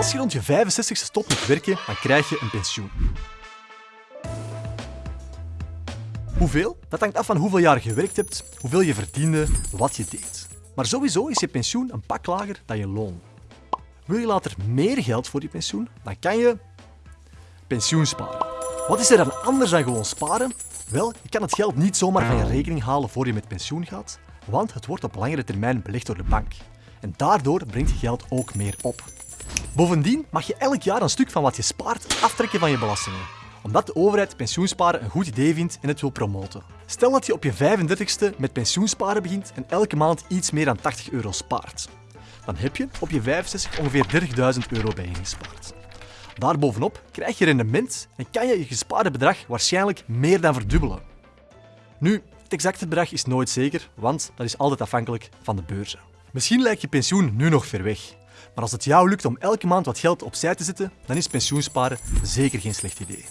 Als je rond je 65ste stopt met werken, dan krijg je een pensioen. Hoeveel? Dat hangt af van hoeveel jaar je gewerkt hebt, hoeveel je verdiende, wat je deed. Maar sowieso is je pensioen een pak lager dan je loon. Wil je later meer geld voor je pensioen, dan kan je pensioen sparen. Wat is er dan anders dan gewoon sparen? Wel, je kan het geld niet zomaar van je rekening halen voor je met pensioen gaat, want het wordt op langere termijn belegd door de bank. En daardoor brengt je geld ook meer op. Bovendien mag je elk jaar een stuk van wat je spaart aftrekken van je belastingen omdat de overheid pensioensparen een goed idee vindt en het wil promoten. Stel dat je op je 35ste met pensioensparen begint en elke maand iets meer dan 80 euro spaart. Dan heb je op je 65 ongeveer 30.000 euro bijeengespaard. Daarbovenop krijg je rendement en kan je je gespaarde bedrag waarschijnlijk meer dan verdubbelen. Nu, het exacte bedrag is nooit zeker, want dat is altijd afhankelijk van de beurzen. Misschien lijkt je pensioen nu nog ver weg, maar als het jou lukt om elke maand wat geld opzij te zetten, dan is pensioensparen zeker geen slecht idee.